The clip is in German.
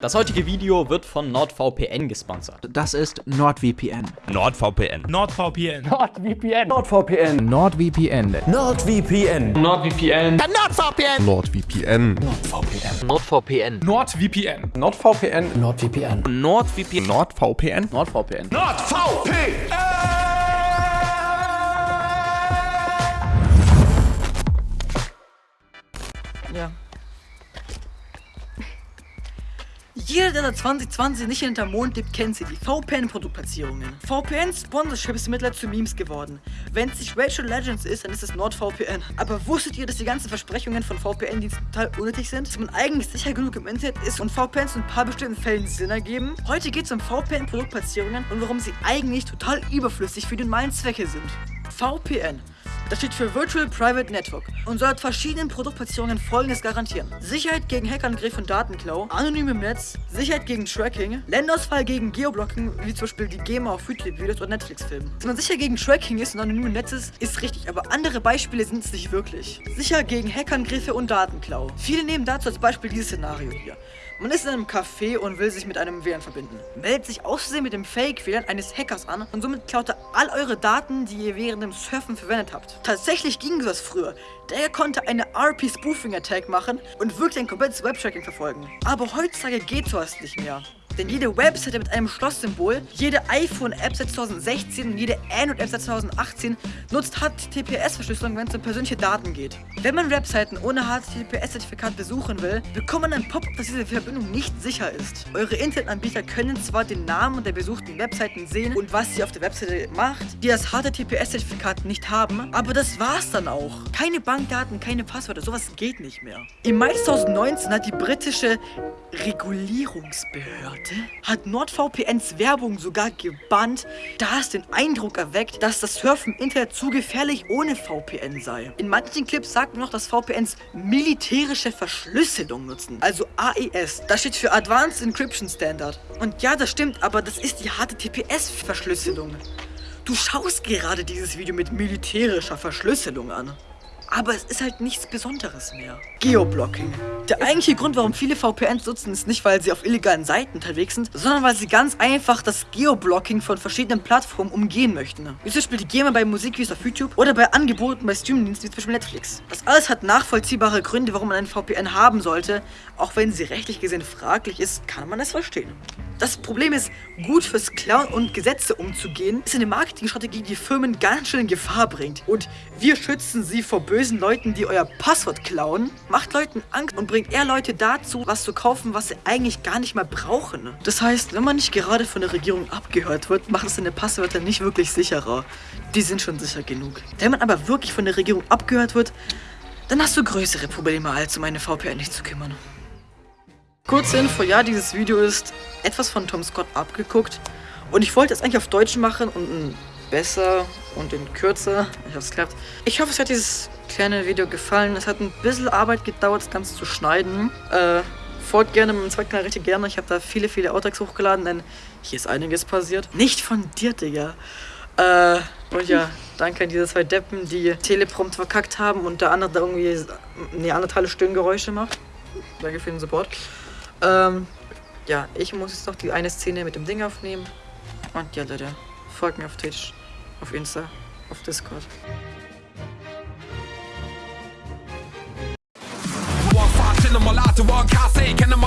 Das heutige Video wird von NordVPN gesponsert. Das ist NordVPN. NordVPN. NordVPN. NordVPN. NordVPN. NordVPN. NordVPN. NordVPN. NordVPN. NordVPN. NordVPN. NordVPN. NordVPN. NordVPN. NordVPN. NordVPN. NordVPN. NordVPN. Ja. Jeder, der seit 2020 nicht hinterm Mond lebt, kennt sie, die VPN-Produktplatzierungen. VPN-Sponsorship ist mittlerweile zu Memes geworden. Wenn es nicht Rachel Legends ist, dann ist es NordVPN. Aber wusstet ihr, dass die ganzen Versprechungen von VPN-Diensten total unnötig sind? Dass man eigentlich sicher genug im Internet ist und VPNs in ein paar bestimmten Fällen Sinn ergeben? Heute geht es um VPN-Produktplatzierungen und warum sie eigentlich total überflüssig für die normalen Zwecke sind. VPN. Das steht für Virtual Private Network und soll verschiedenen Produktplatzierungen folgendes garantieren. Sicherheit gegen Hackerangriff und Datenklau, anonym im Netz, Sicherheit gegen Tracking, Ländersfall gegen Geoblocking, wie zum Beispiel die GEMA auf YouTube-Videos oder Netflix-Filmen. Dass man sicher gegen Tracking ist und anonym im Netz ist, ist richtig, aber andere Beispiele sind es nicht wirklich. Sicher gegen Hackerangriffe und Datenklau. Viele nehmen dazu als Beispiel dieses Szenario hier. Man ist in einem Café und will sich mit einem WLAN verbinden. Meldet sich Versehen mit dem Fake-WLAN eines Hackers an und somit klaut er all eure Daten, die ihr während dem Surfen verwendet habt. Tatsächlich ging sowas früher. Der konnte eine RP-Spoofing-Attack machen und wirklich ein komplettes Webtracking verfolgen. Aber heutzutage geht sowas nicht mehr. Denn jede Webseite mit einem Schlosssymbol, jede iPhone-App seit 2016 und jede Android-App seit 2018 nutzt HTTPS-Verschlüsselung, wenn es um persönliche Daten geht. Wenn man Webseiten ohne HTTPS-Zertifikat besuchen will, bekommt man ein Pop-up, dass diese Verbindung nicht sicher ist. Eure Internetanbieter können zwar den Namen der besuchten Webseiten sehen und was sie auf der Webseite macht, die das HTTPS-Zertifikat nicht haben, aber das war's dann auch. Keine Bankdaten, keine Passwörter, sowas geht nicht mehr. Im Mai 2019 hat die britische Regulierungsbehörde hat NordVPNs Werbung sogar gebannt, da es den Eindruck erweckt, dass das Surfen im Internet zu gefährlich ohne VPN sei. In manchen Clips sagt man noch, dass VPNs militärische Verschlüsselung nutzen, also AES. Das steht für Advanced Encryption Standard. Und ja, das stimmt, aber das ist die HTTPS-Verschlüsselung. Du schaust gerade dieses Video mit militärischer Verschlüsselung an. Aber es ist halt nichts Besonderes mehr. Geoblocking. Der eigentliche Grund, warum viele VPNs nutzen, ist nicht, weil sie auf illegalen Seiten unterwegs sind, sondern weil sie ganz einfach das Geoblocking von verschiedenen Plattformen umgehen möchten. Wie zum Beispiel die GEMA bei Musikvideos auf YouTube oder bei Angeboten bei Streamingdiensten wie zum Beispiel Netflix. Das alles hat nachvollziehbare Gründe, warum man einen VPN haben sollte. Auch wenn sie rechtlich gesehen fraglich ist, kann man es verstehen. Das Problem ist, gut fürs Klauen und Gesetze umzugehen, ist eine Marketingstrategie, die Firmen ganz schön in Gefahr bringt. Und wir schützen sie vor bösen Leuten, die euer Passwort klauen, macht Leuten Angst und bringt eher Leute dazu, was zu kaufen, was sie eigentlich gar nicht mehr brauchen. Das heißt, wenn man nicht gerade von der Regierung abgehört wird, macht es seine Passwörter nicht wirklich sicherer. Die sind schon sicher genug. Wenn man aber wirklich von der Regierung abgehört wird, dann hast du größere Probleme, als um eine VPN nicht zu kümmern. Kurze Info, ja, dieses Video ist etwas von Tom Scott abgeguckt. Und ich wollte es eigentlich auf Deutsch machen und ein besser und in kürzer. Ich hoffe, es klappt. Ich hoffe, es hat dieses kleine Video gefallen. Es hat ein bisschen Arbeit gedauert, das Ganze zu schneiden. Äh, folgt gerne meinem zweiten Kanal richtig gerne. Ich habe da viele, viele Outtakes hochgeladen, denn hier ist einiges passiert. Nicht von dir, Digga. Äh, und ja, danke an diese zwei Deppen, die Teleprompt verkackt haben und der andere da irgendwie Neandertale Stöhngeräusche macht. Danke für den Support. Ähm, ja, ich muss jetzt noch die eine Szene mit dem Ding aufnehmen. Und ja, Leute, folgt mir auf Twitch, auf Insta, auf Discord. One one car say, can I'm